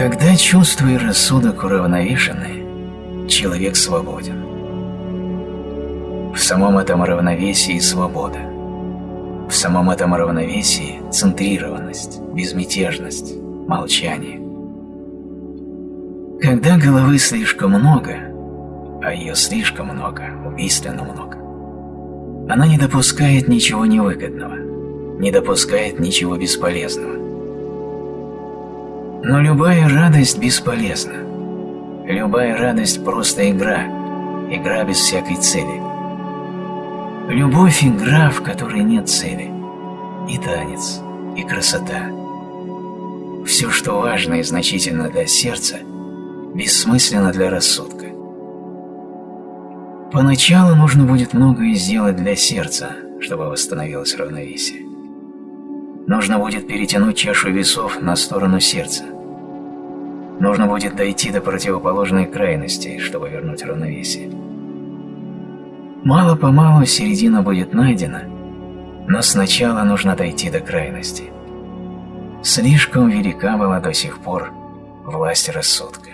Когда чувство и рассудок уравновешены, человек свободен. В самом этом равновесии свобода. В самом этом равновесии центрированность, безмятежность, молчание. Когда головы слишком много, а ее слишком много, убийственно много, она не допускает ничего невыгодного, не допускает ничего бесполезного. Но любая радость бесполезна. Любая радость – просто игра, игра без всякой цели. Любовь – игра, в которой нет цели. И танец, и красота. Все, что важно и значительно для сердца, бессмысленно для рассудка. Поначалу нужно будет многое сделать для сердца, чтобы восстановилось равновесие. Нужно будет перетянуть чашу весов на сторону сердца. Нужно будет дойти до противоположной крайности, чтобы вернуть равновесие. Мало-помалу середина будет найдена, но сначала нужно дойти до крайности. Слишком велика была до сих пор власть рассудка.